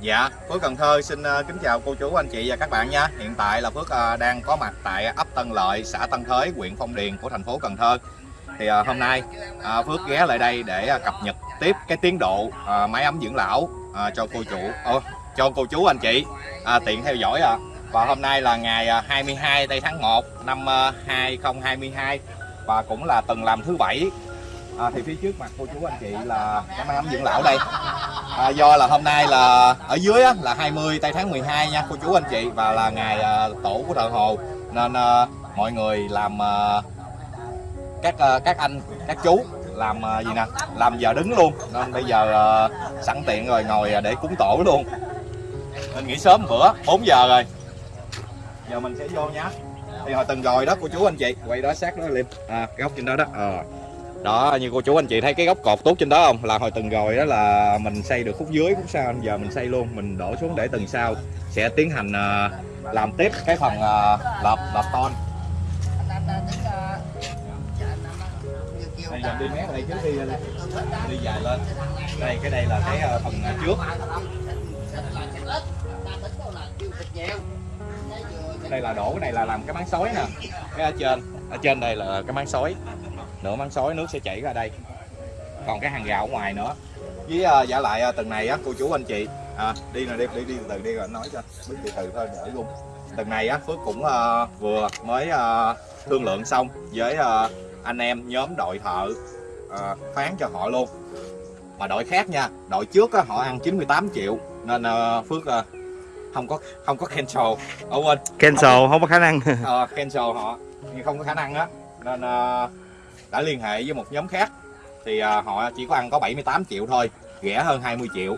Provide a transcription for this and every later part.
Dạ, Phước Cần Thơ xin ờ, kính chào cô chú anh chị và các bạn nha. Hiện tại là Phước ờ, đang có mặt tại ấp Tân Lợi, xã Tân Thới, huyện Phong Điền của thành phố Cần Thơ. Thì ờ, hôm nay Phước ghé lại đây để cập nhật tiếp cái tiến độ máy ấm dưỡng lão cho cô chủ, Ồ, cho cô chú anh chị à, tiện theo dõi à. Và hôm nay là ngày 22 tây tháng 1 năm 2022 và cũng là tuần làm thứ bảy à, thì phía trước mặt cô chú anh chị là cái máy ấm dưỡng lão đây à, do là hôm nay là ở dưới á, là 20 tây tháng 12 nha cô chú anh chị và là ngày à, tổ của thợ hồ. Nên à, mọi người làm à, các à, các anh các chú làm à, gì nè làm giờ đứng luôn. Nên bây giờ à, sẵn tiện rồi ngồi à, để cúng tổ luôn. Nên nghỉ sớm bữa 4 giờ rồi. Giờ mình sẽ vô nhá. Thì hồi từng rồi đó cô chú anh chị. Quay đó sát đó lên à, góc trên đó đó. À đó như cô chú anh chị thấy cái góc cột tốt trên đó không? Là hồi từng rồi đó là mình xây được khúc dưới khúc sau. Giờ mình xây luôn mình đổ xuống để từng sau sẽ tiến hành uh, làm tiếp cái phần uh, lợp lợp ton. Đây giờ đi mé đây trước đi đi dài lên. Đây cái đây là cái phần trước. Đây là đổ cái này là làm cái máng sói nè. Cái ở trên. Ở trên đây là cái máng sói nửa máng sói nước sẽ chảy ra đây. Còn cái hàng rào ở ngoài nữa. Với uh, giả lại uh, từng này á cô chú anh chị à, đi nè đi đi đi từ từ đi rồi nói cho biết từ từ thôi để luôn từng này á phước cũng uh, vừa mới uh, thương lượng xong với uh, anh em nhóm đội thợ uh, phán cho họ luôn. Mà đội khác nha đội trước á, họ ăn 98 triệu nên uh, phước uh, không có không có cancel. Ở quên. Cancel không, không có khả năng. Uh, cancel họ nhưng không có khả năng á. Nên uh, đã liên hệ với một nhóm khác. Thì à, họ chỉ có ăn có 78 triệu thôi rẻ hơn 20 triệu.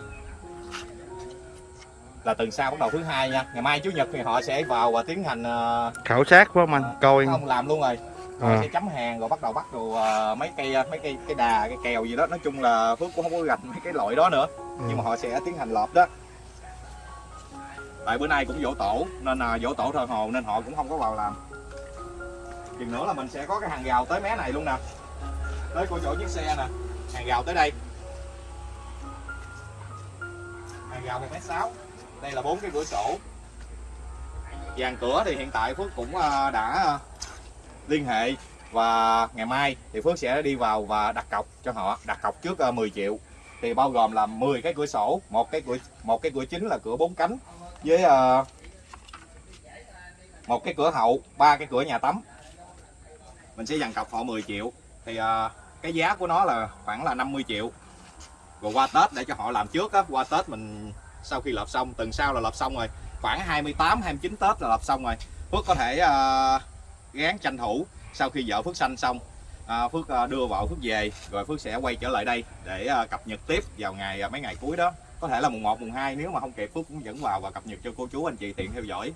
Là tuần sau bắt đầu thứ hai nha. Ngày mai chủ nhật thì họ sẽ vào và tiến hành uh, khảo sát phải không anh? uh, coi. không làm luôn rồi. Họ à. sẽ chấm hàng rồi bắt đầu bắt uh, mấy cây mấy cây cái đà cái kèo gì đó. Nói chung là phước cũng không có gạch mấy cái loại đó nữa. Ừ. nhưng mà họ sẽ tiến hành lợp đó. Tại bữa nay cũng dỗ tổ nên là dỗ tổ thờ hồ nên họ cũng không có vào làm chừng nữa là mình sẽ có cái hàng rào tới mé này luôn nè. Tới cô chỗ chiếc xe nè. Hàng rào tới đây. Hàng rào một mét sáu. Đây là bốn cái cửa sổ. Dàn cửa thì hiện tại phước cũng à, đã à, liên hệ và ngày mai thì phước sẽ đi vào và đặt cọc cho họ. Đặt cọc trước à, 10 triệu. Thì bao gồm là 10 cái cửa sổ, một cái cửa, một cái cửa chính là cửa bốn cánh với một cái cửa hậu, ba cái cửa nhà tắm mình sẽ dàn cọc họ 10 triệu. Thì uh, cái giá của nó là khoảng là 50 triệu. Rồi qua Tết để cho họ làm trước á qua Tết mình sau khi lợp xong tuần sau là lợp xong rồi khoảng 28 29 Tết là lợp xong rồi. Phước có thể uh, gán tranh thủ sau khi vợ Phước sanh xong. Uh, Phước uh, đưa vợ Phước về rồi Phước sẽ quay trở lại đây để uh, cập nhật tiếp vào ngày uh, mấy ngày cuối đó. Có thể là mùng 1 mùng 2 nếu mà không kịp Phước cũng dẫn vào và cập nhật cho cô chú anh chị tiện theo dõi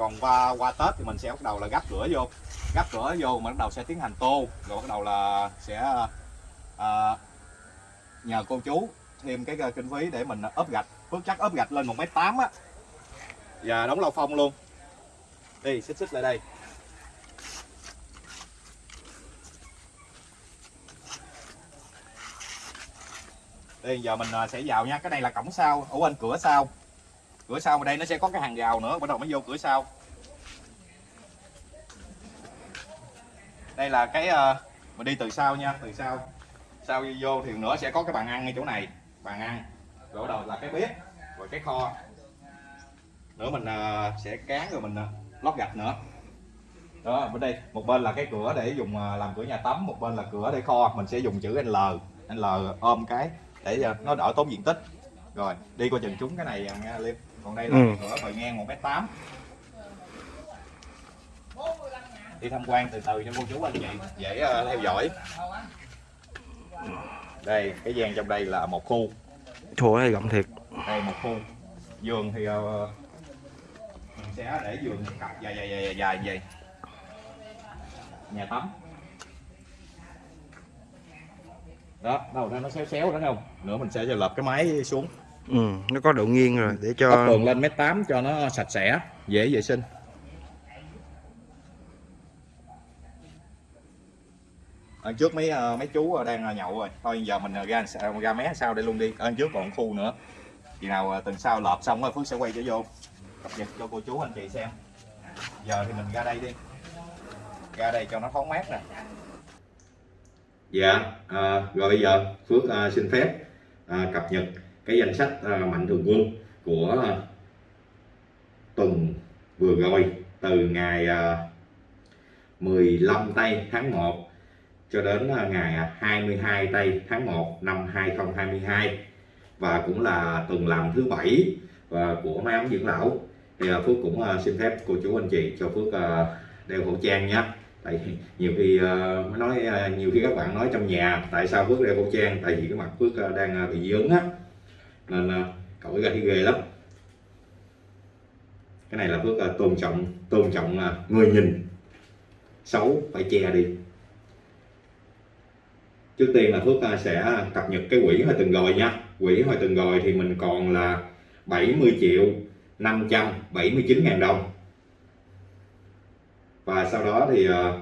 còn qua qua Tết thì mình sẽ bắt đầu là gắp cửa vô. Gắp cửa vô mình bắt đầu sẽ tiến hành tô. Rồi bắt đầu là sẽ à, nhờ cô chú thêm cái à, kinh phí để mình ốp gạch. Bước chắc ốp gạch lên một mét tám á. Và đóng lau phong luôn. Đi xích xích lại đây. Đây giờ mình à, sẽ vào nha. Cái này là cổng sau. Ở bên cửa sau cửa sau ở đây nó sẽ có cái hàng rào nữa bắt đầu mới vô cửa sau. Đây là cái ờ, uh, mình đi từ sau nha từ sau. Sau vô thì nữa sẽ có cái bàn ăn ngay chỗ này bàn ăn. Rồi đầu là cái bếp rồi cái kho. Nữa mình uh, sẽ cán rồi mình uh, lót gạch nữa. Đó bên đây một bên là cái cửa để dùng uh, làm cửa nhà tắm một bên là cửa để kho. Mình sẽ dùng chữ L L ôm cái để uh, nó đỡ tốn diện tích. Rồi đi qua chừng chúng cái này nha Liêm còn đây là ừ. cửa bề ngang một mét tám. Đi tham quan từ từ cho cô chú anh chị dễ uh, theo dõi. Đây cái gian trong đây là một khu. Chỗ này rộng thiệt. Đây một khu. Giường thì uh, mình sẽ để giường cặp dài dài dài dài vậy nhà tắm. Đó đâu đó nó xéo xéo đó không? Nữa mình sẽ lợp cái máy xuống ừ nó có độ nghiêng rồi để cho Tóc tường lên mét tám cho nó sạch sẽ dễ vệ sinh. Ở trước mấy ờ, mấy chú ờ, đang ờ, nhậu rồi. Thôi giờ mình ra ra mé sau đây luôn đi. Ở trước còn khu nữa. Khi nào tuần sau lợp xong rồi Phước sẽ quay trở vô. Cập nhật cho cô chú anh chị xem. Giờ thì mình ra đây đi. Ra đây cho nó thoáng mát nè. Dạ à, rồi bây giờ Phước à, xin phép à, cập nhật cái danh sách à, mạnh thường quân của tuần vừa rồi từ ngày à, 15 tây tháng 1 cho đến à, ngày 22 tây tháng 1 năm 2022 và cũng là tuần làm thứ bảy và của máy ấm dưỡng lão. Thì à, Phước cũng à, xin phép cô chú anh chị cho Phước đeo khẩu trang nhé. Tại nhiều khi mới nói nhiều khi các bạn nói trong nhà tại sao Phước đeo khẩu trang? Tại vì cái mặt Phước đang à, bị dướng á nên là cậu ra thì ghê lắm. Cái này là Phước à, tôn trọng tôn trọng à, người nhìn. Xấu phải che đi. Trước tiên là Phước à, sẽ cập nhật cái quỹ hồi từng rồi nha. Quỹ hồi từng rồi thì mình còn là 70 triệu 579 ngàn đồng. Và sau đó thì à,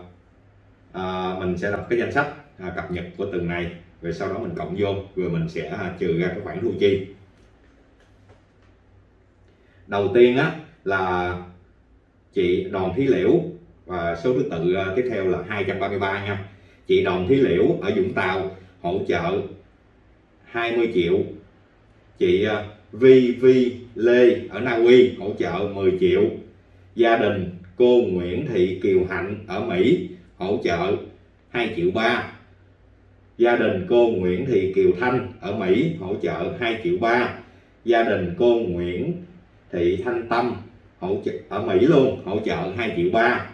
à, mình sẽ lập cái danh sách à, cập nhật của từng này. Rồi sau đó mình cộng vô rồi mình sẽ à, trừ ra cái khoản thu chi đầu tiên á, là chị Đoàn Thí Liễu, và số thứ tự à, tiếp theo là 233 nha. Chị Đoàn Thí Liễu ở Vũng Tàu hỗ trợ 20 triệu. Chị à, Vi Vi Lê ở Na Uy hỗ trợ 10 triệu. Gia đình cô Nguyễn Thị Kiều Hạnh ở Mỹ hỗ trợ 2 triệu 3 gia đình cô Nguyễn Thị Kiều Thanh ở Mỹ hỗ trợ 2 triệu 3 gia đình cô Nguyễn Thị Thanh Tâm hỗ trợ, ở Mỹ luôn, hỗ trợ 2 triệu ba.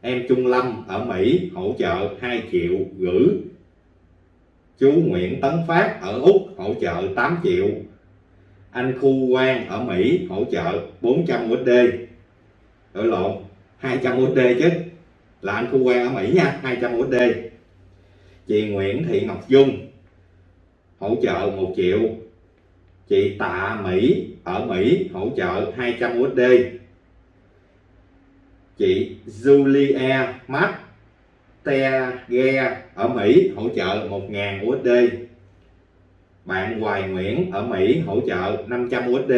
Em Trung Lâm ở Mỹ hỗ trợ 2 triệu gửi. Chú Nguyễn Tấn Phát ở Úc hỗ trợ 8 triệu. Anh Khu Quang ở Mỹ hỗ trợ 400 USD đổi lộn 200 USD chứ. Là anh Khu Quang ở Mỹ nha 200 USD chị Nguyễn Thị Ngọc Dung hỗ trợ 1 triệu chị Tạ Mỹ ở Mỹ hỗ trợ 200 USD chị Julia Matt Teghe ở Mỹ hỗ trợ 1.000 USD bạn Hoài Nguyễn ở Mỹ hỗ trợ 500 USD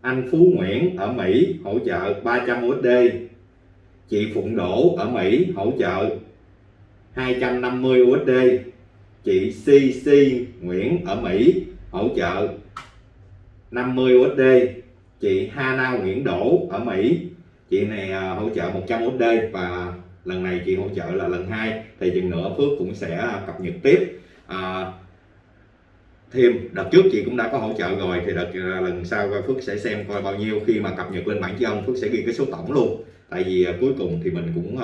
anh Phú Nguyễn ở Mỹ hỗ trợ 300 USD chị Phụng Đỗ ở Mỹ hỗ trợ 250 USD chị CC Nguyễn ở Mỹ hỗ trợ 50 USD chị Hana Nguyễn Đỗ ở Mỹ. Chị này à, hỗ trợ 100 USD và lần này chị hỗ trợ là lần hai. Thì chừng nữa Phước cũng sẽ cập nhật tiếp. À, thêm đợt trước chị cũng đã có hỗ trợ rồi. Thì đợt à, lần sau Phước sẽ xem coi bao nhiêu khi mà cập nhật lên bản chân ông Phước sẽ ghi cái số tổng luôn. Tại vì à, cuối cùng thì mình cũng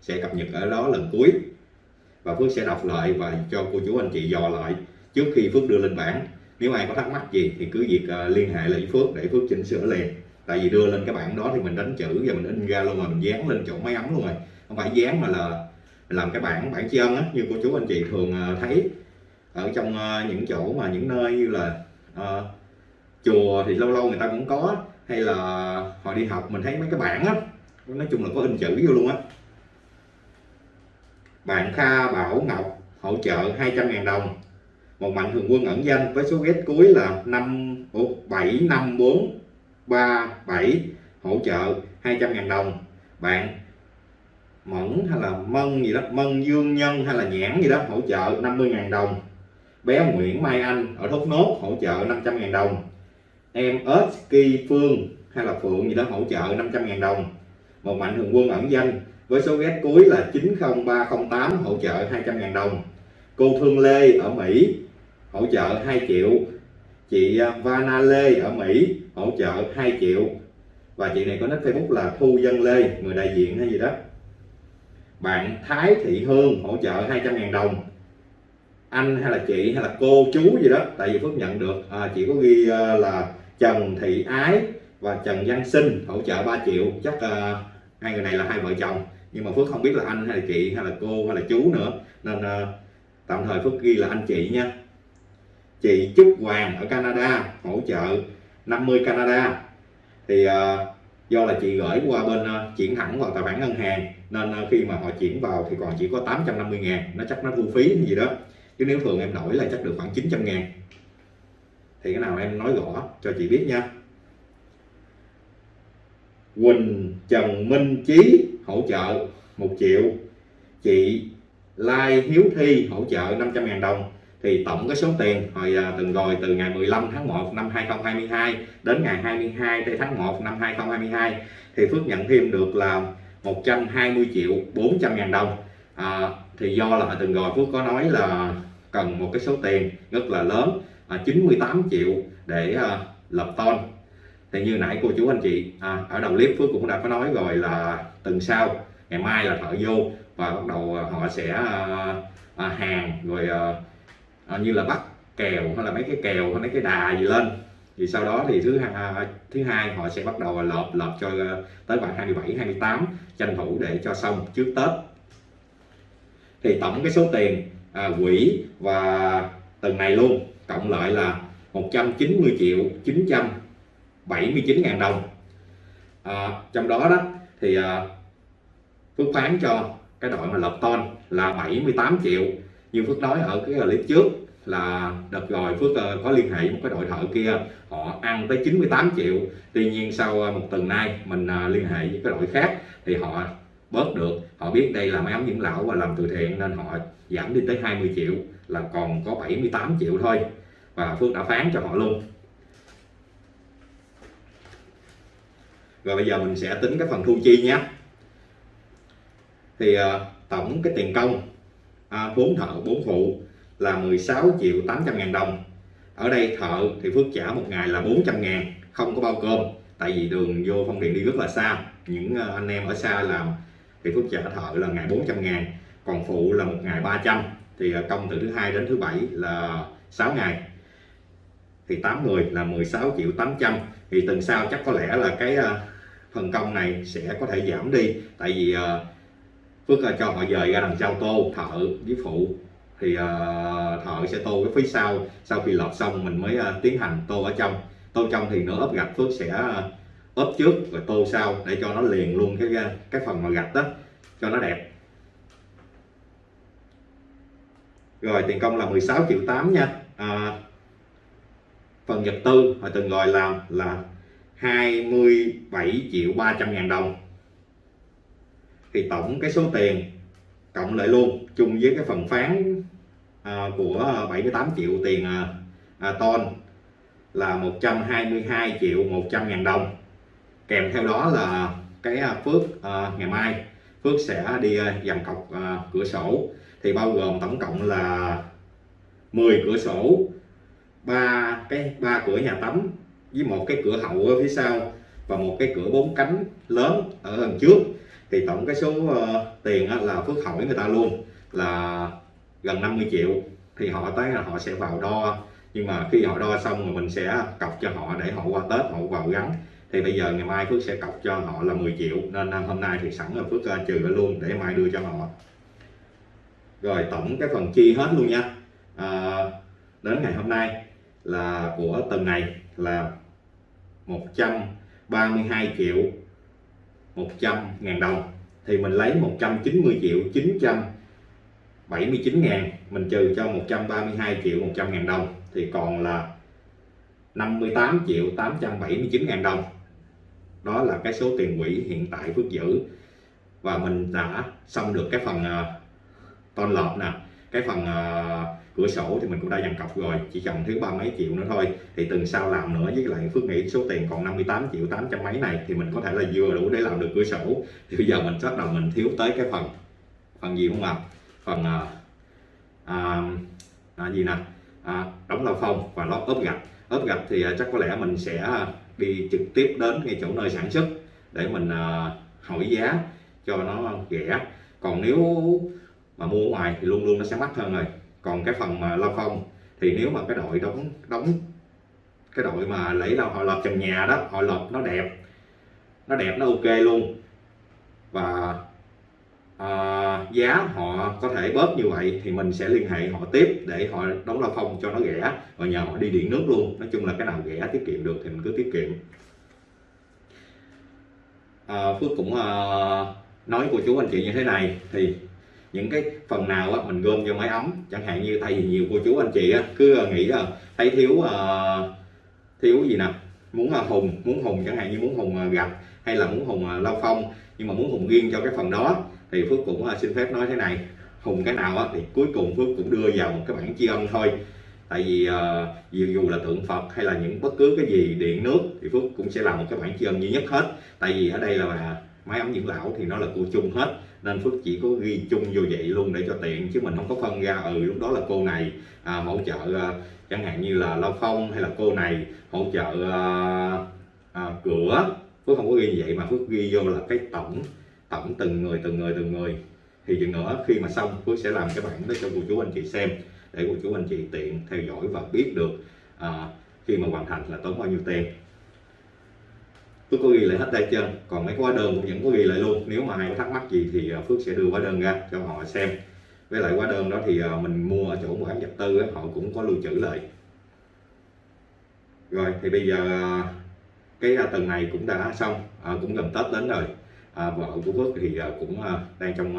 sẽ cập nhật ở đó lần cuối. Và Phước sẽ đọc lại và cho cô chú anh chị dò lại trước khi Phước đưa lên bản nếu ai có thắc mắc gì thì cứ việc ờ, liên hệ lại với Phước để Phước chỉnh sửa liền. Tại vì đưa lên cái bản đó thì mình đánh chữ và mình in ra luôn rồi mình dán lên chỗ máy ấm luôn rồi. Không phải dán mà là làm cái bản bản chân á như cô chú anh chị thường ờ, thấy. Ở trong ờ, những chỗ mà những nơi như là uh, chùa thì lâu lâu người ta cũng có hay là họ đi học mình thấy mấy cái bản á nói chung là có in chữ vô luôn á. Bạn Kha Bảo Ngọc hỗ trợ 200.000 đồng một mạnh thường quân ẩn danh với số ghét cuối là 5 75437 hỗ trợ 200.000 đồng. Bạn Mẫn hay là Mân gì đó, Mân Dương Nhân hay là Nhãn gì đó hỗ trợ 50.000 đồng. Bé Nguyễn Mai Anh ở Thốt Nốt hỗ trợ 500.000 đồng. Em ớt Kỳ Phương hay là Phượng gì đó hỗ trợ 500.000 đồng. Một mạnh thường quân ẩn danh với số ghét cuối là 90308 hỗ trợ 200.000 đồng. Cô Thương Lê ở Mỹ hỗ trợ 2 triệu. Chị à, Vana Lê ở Mỹ hỗ trợ 2 triệu. Và chị này có nick Facebook là Thu Dân Lê người đại diện hay gì đó. Bạn Thái Thị Hương hỗ trợ 200.000 đồng. Anh hay là chị hay là cô chú gì đó tại vì Phước nhận được. À, chị có ghi à, là Trần Thị Ái và Trần Văn Sinh hỗ trợ 3 triệu. Chắc uh, hai người này là hai vợ chồng. Nhưng mà Phước không biết là anh hay là chị hay là cô hay là chú nữa. Nên uh, tạm thời Phước ghi là anh chị nha chị Trúc Hoàng ở Canada hỗ trợ 50 Canada. Thì uh, do là chị gửi qua bên uh, chuyển thẳng vào tài khoản ngân hàng nên uh, khi mà họ chuyển vào thì còn chỉ có 850 ngàn. Nó chắc nó thu phí hay gì đó. Chứ nếu thường em đổi là chắc được khoảng 900 ngàn. Thì cái nào em nói rõ cho chị biết nha. Quỳnh Trần Minh Chí hỗ trợ 1 triệu. Chị Lai Hiếu Thi hỗ trợ 500 ngàn đồng thì tổng cái số tiền hồi à, từng rồi từ ngày 15 tháng 1 năm 2022 đến ngày 22 tây tháng 1 năm 2022 thì Phước nhận thêm được là 120 triệu 400 ngàn đồng. À, thì do là từng rồi Phước có nói là cần một cái số tiền rất là lớn à, 98 triệu để à, lập ton. Thì như nãy cô chú anh chị à, ở đầu clip Phước cũng đã có nói rồi là tuần sau ngày mai là thợ vô và bắt đầu à, họ sẽ à, à, hàng rồi à, à, như là bắt kèo hay là mấy cái kèo hay mấy cái đà gì lên. Thì sau đó thì thứ hai thứ hai họ sẽ bắt đầu lợp lợp cho ờ, tới khoảng 27 28 tranh thủ để cho xong trước Tết. Thì tổng cái số tiền à, quỹ và từng này luôn cộng lại là 190 triệu 979 ngàn đồng. À, trong đó đó thì à, Phước phán cho cái đội mà lợp ton là 78 triệu như Phước nói ở cái clip trước là đợt rồi Phước ờ, có liên hệ với một cái đội thợ kia, họ ăn tới 98 triệu. Tuy nhiên sau ờ, một tuần nay mình ờ, liên hệ với cái đội khác thì họ bớt được. Họ biết đây là máy ấm dưỡng lão và làm từ thiện nên họ giảm đi tới 20 triệu, là còn có 78 triệu thôi. Và Phước đã phán cho họ luôn. Rồi bây giờ mình sẽ tính cái phần thu chi nhé. Thì tổng cái tiền công à, 4 thợ 4 phụ là 16 triệu 800 ngàn đồng. Ở đây thợ thì Phước trả một ngày là 400 ngàn không có bao cơm. Tại vì đường vô phong điện đi rất là xa. Những à, anh em ở xa làm thì Phước trả thợ là ngày 400 ngàn còn phụ là một ngày 300 thì à, công từ thứ hai đến thứ bảy là 6 ngày. Thì 8 người là 16 triệu 800 thì tuần sau chắc có lẽ là cái à, phần công này sẽ có thể giảm đi. Tại vì Phước à, cho họ dời ra đằng sau tô thợ với phụ. Thì uh, thợ sẽ tô cái phía sau. Sau khi lọt xong mình mới uh, tiến hành tô ở trong. Tô trong thì nửa ốp gạch Phước sẽ ốp trước rồi tô sau để cho nó liền luôn cái cái phần mà gạch đó cho nó đẹp. Rồi tiền công là 16 triệu 8 nha. À, phần vật tư họ từng gọi làm là 27 triệu 300 ngàn đồng thì tổng cái số tiền cộng lại luôn chung với cái phần phán à, của à, 78 triệu tiền à, à, ton là 122 triệu 100 ngàn đồng. Kèm theo đó là cái à, Phước à, ngày mai. Phước sẽ đi à, dàn cọc à, cửa sổ. Thì bao gồm tổng cộng là 10 cửa sổ ba cái ba cửa nhà tắm với một cái cửa hậu ở phía sau và một cái cửa bốn cánh lớn ở đằng trước thì tổng cái số uh, tiền uh, là Phước hỏi người ta luôn là gần 50 triệu. Thì họ tới là họ sẽ vào đo. Nhưng mà khi họ đo xong rồi mình sẽ cọc cho họ để họ qua Tết họ vào gắn. Thì bây giờ ngày mai Phước sẽ cọc cho họ là 10 triệu. Nên hôm nay thì sẵn là Phước uh, trừ luôn để mai đưa cho họ. Rồi tổng cái phần chi hết luôn nha. À, đến ngày hôm nay là của tuần này là 132 triệu 100 ngàn đồng thì mình lấy 190 triệu 979 ngàn mình trừ cho 132 triệu 100 ngàn đồng thì còn là 58 triệu 879 ngàn đồng. Đó là cái số tiền quỹ hiện tại Phước giữ. Và mình đã xong được cái phần à, uh, ton lợp nè cái phần uh, cửa sổ thì mình cũng đã dàn cọc rồi chỉ cần thứ ba mấy triệu nữa thôi. Thì tuần sau làm nữa với lại Phước nghĩ số tiền còn 58 triệu 800 mấy này thì mình có thể là vừa đủ để làm được cửa sổ. Thì bây giờ mình bắt đầu mình thiếu tới cái phần phần gì không ạ? Phần à, à, à, gì nè? À, đóng lao phong và lót ốp gạch. Ốp gạch thì à, chắc có lẽ mình sẽ đi trực tiếp đến ngay chỗ nơi sản xuất để mình à, hỏi giá cho nó rẻ. Còn nếu mà mua ngoài thì luôn luôn nó sẽ mắc hơn rồi. Còn cái phần mà lao phong thì nếu mà cái đội đóng đóng cái đội mà lấy là họ lợp trần nhà đó họ lợp nó đẹp nó đẹp nó ok luôn. Và à, giá họ có thể bớt như vậy thì mình sẽ liên hệ họ tiếp để họ đóng lao phong cho nó rẻ và nhờ họ đi điện nước luôn. Nói chung là cái nào rẻ tiết kiệm được thì mình cứ tiết kiệm. À, Phước cũng à, nói cô chú anh chị như thế này thì những cái phần nào á, mình gom vô máy ấm chẳng hạn như thay vì nhiều cô chú anh chị á, cứ ờ, nghĩ là thấy thiếu uh, thiếu gì nè? Muốn uh, hùng muốn hùng chẳng hạn như muốn hùng uh, gạch hay là muốn hùng uh, lao phong nhưng mà muốn hùng riêng cho cái phần đó thì phước cũng uh, xin phép nói thế này. Hùng cái nào á, thì cuối cùng phước cũng đưa vào một cái bản chi âm thôi. Tại vì uh, dù, dù là tượng phật hay là những bất cứ cái gì điện nước thì phước cũng sẽ làm một cái bản chi âm duy nhất hết. Tại vì ở đây là máy ấm dưỡng lão thì nó là cô chung hết nên phước chỉ có ghi chung vô vậy luôn để cho tiện chứ mình không có phân ra ừ lúc đó là cô này à, hỗ trợ à, chẳng hạn như là lao phong hay là cô này hỗ trợ à, à, cửa. Phước không có ghi như vậy mà phước ghi vô là cái tổng tổng từng người từng người từng người. Thì chừng nữa khi mà xong phước sẽ làm cái bản đó cho cô chú anh chị xem để cô chú anh chị tiện theo dõi và biết được à, khi mà hoàn thành là tốn bao nhiêu tiền. Phước có ghi lại hết tay chân còn mấy cái hóa đơn cũng vẫn có ghi lại luôn. Nếu mà ai có thắc mắc gì thì à, Phước sẽ đưa hóa đơn ra cho họ xem. Với lại hóa đơn đó thì à, mình mua ở chỗ mua bán vật tư họ cũng có lưu trữ lại. Rồi thì bây giờ à, cái tuần tầng này cũng đã xong. À, cũng gần Tết đến rồi. À, vợ của Phước thì cũng đang trong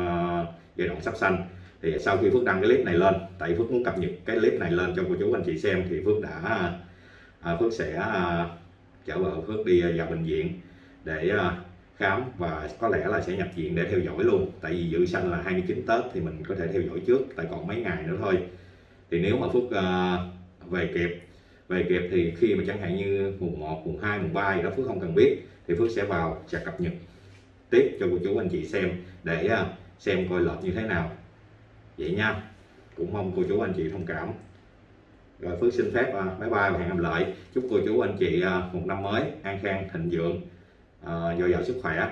giai đoạn sắp sanh. Thì sau khi Phước đăng cái clip này lên tại Phước muốn cập nhật cái clip này lên cho cô chú anh chị xem thì Phước đã à, Phước sẽ à, chở vợ Phước đi à, vào bệnh viện để à, khám và có lẽ là sẽ nhập viện để theo dõi luôn. Tại vì dự sanh là 29 Tết thì mình có thể theo dõi trước tại còn mấy ngày nữa thôi. Thì nếu mà Phước à, về kịp về kịp thì khi mà chẳng hạn như mùng 1, mùng 2, mùng 3 gì đó Phước không cần biết thì Phước sẽ vào sẽ cập nhật tiếp cho cô chú anh chị xem để xem coi lệch như thế nào. Vậy nha. Cũng mong cô chú anh chị thông cảm rồi Phước xin phép à, bye bye và hẹn gặp lại. Chúc cô chú anh chị à, một năm mới an khang thịnh vượng à, dồi dào sức khỏe.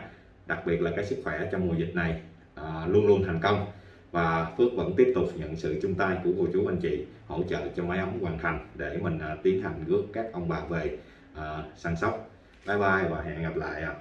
Đặc biệt là cái sức khỏe trong mùa dịch này à, luôn luôn thành công. Và Phước vẫn tiếp tục nhận sự chung tay của cô chú anh chị hỗ trợ cho máy ấm hoàn thành để mình à, tiến hành rước các ông bà về à, săn sóc. Bye bye và hẹn gặp lại ạ.